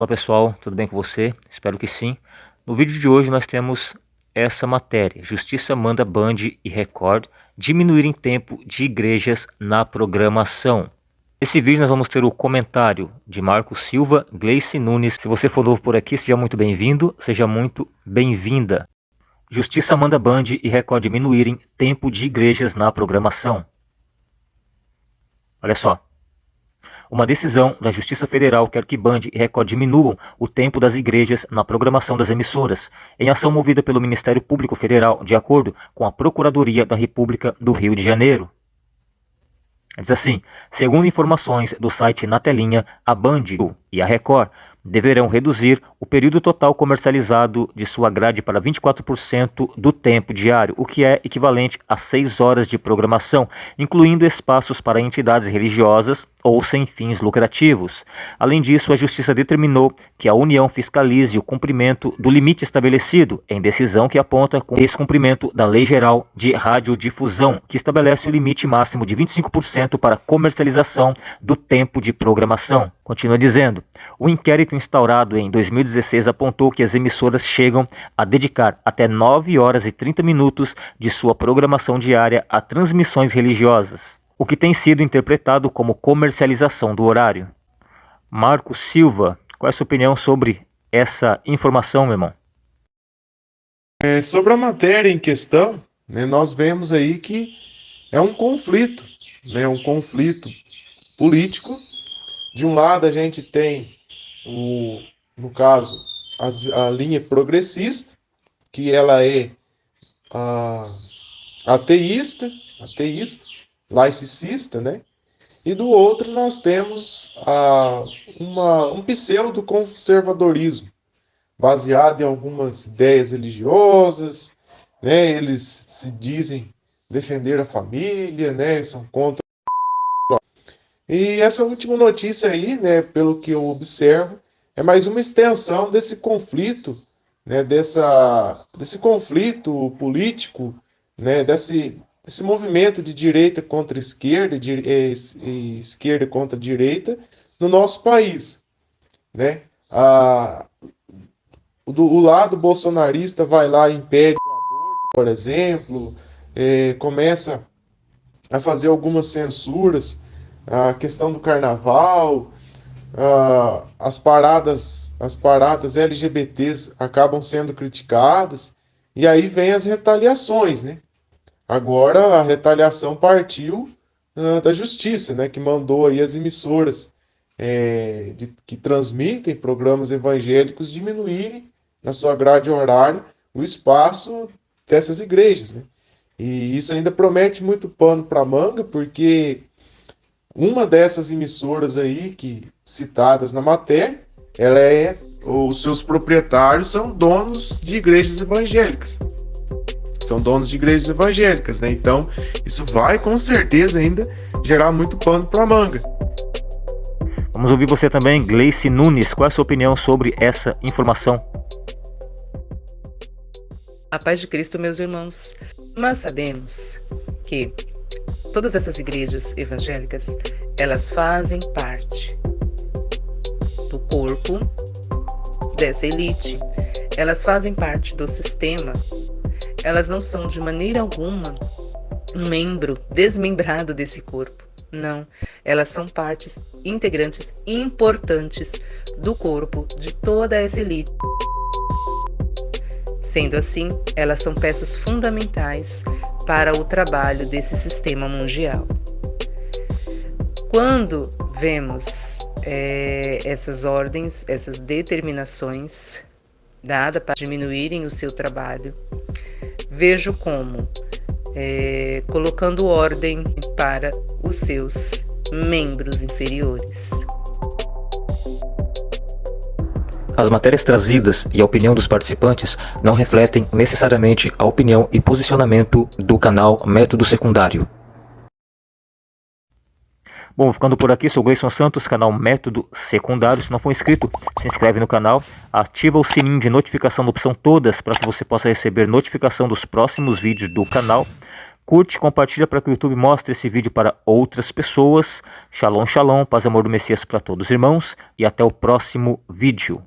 Olá pessoal, tudo bem com você? Espero que sim. No vídeo de hoje nós temos essa matéria. Justiça manda Band e Record diminuírem tempo de igrejas na programação. Nesse vídeo nós vamos ter o comentário de Marco Silva, Gleice Nunes. Se você for novo por aqui, seja muito bem-vindo, seja muito bem-vinda. Justiça manda Band e Record diminuírem tempo de igrejas na programação. Olha só. Uma decisão da Justiça Federal que Band e Record diminuam o tempo das igrejas na programação das emissoras, em ação movida pelo Ministério Público Federal, de acordo com a Procuradoria da República do Rio de Janeiro. Diz assim, segundo informações do site Na Telinha, a Band e a Record deverão reduzir o período total comercializado de sua grade para 24% do tempo diário, o que é equivalente a 6 horas de programação, incluindo espaços para entidades religiosas ou sem fins lucrativos. Além disso, a Justiça determinou que a União fiscalize o cumprimento do limite estabelecido, em decisão que aponta com descumprimento da Lei Geral de Radiodifusão, que estabelece o limite máximo de 25% para comercialização do tempo de programação. Continua dizendo, o inquérito instaurado em 2016 apontou que as emissoras chegam a dedicar até 9 horas e 30 minutos de sua programação diária a transmissões religiosas, o que tem sido interpretado como comercialização do horário. Marco Silva, qual é a sua opinião sobre essa informação, meu irmão? É, sobre a matéria em questão, né, nós vemos aí que é um conflito, né, um conflito político de um lado, a gente tem, o, no caso, as, a linha progressista, que ela é a, ateísta, ateísta, laicista, né? E do outro nós temos a, uma, um pseudo-conservadorismo, baseado em algumas ideias religiosas, né? Eles se dizem defender a família, né? São contra e essa última notícia aí, né, pelo que eu observo, é mais uma extensão desse conflito, né, dessa, desse conflito político, né, desse, desse movimento de direita contra esquerda, de, é, esquerda contra direita no nosso país. Né? A, do, o lado bolsonarista vai lá e impede o aborto, por exemplo, é, começa a fazer algumas censuras a questão do carnaval, uh, as paradas, as paradas LGBTs acabam sendo criticadas e aí vem as retaliações, né? Agora a retaliação partiu uh, da justiça, né? Que mandou aí as emissoras é, de, que transmitem programas evangélicos diminuírem na sua grade horária o espaço dessas igrejas, né? E isso ainda promete muito pano para manga, porque uma dessas emissoras aí que citadas na matéria, ela é os seus proprietários são donos de igrejas evangélicas. São donos de igrejas evangélicas, né? Então, isso vai com certeza ainda gerar muito pano para manga. Vamos ouvir você também, Gleice Nunes. Qual é a sua opinião sobre essa informação? A paz de Cristo, meus irmãos. Mas sabemos que Todas essas igrejas evangélicas, elas fazem parte do corpo dessa elite. Elas fazem parte do sistema. Elas não são de maneira alguma um membro desmembrado desse corpo. Não, elas são partes integrantes importantes do corpo de toda essa elite. Sendo assim, elas são peças fundamentais para o trabalho desse sistema mundial. Quando vemos é, essas ordens, essas determinações dadas para diminuírem o seu trabalho, vejo como é, colocando ordem para os seus membros inferiores. As matérias trazidas e a opinião dos participantes não refletem necessariamente a opinião e posicionamento do canal Método Secundário. Bom, ficando por aqui, sou Gleison Santos, canal Método Secundário. Se não for inscrito, se inscreve no canal, ativa o sininho de notificação da opção todas para que você possa receber notificação dos próximos vídeos do canal curte, compartilha para que o YouTube mostre esse vídeo para outras pessoas. Shalom, shalom, paz e amor do Messias para todos os irmãos e até o próximo vídeo.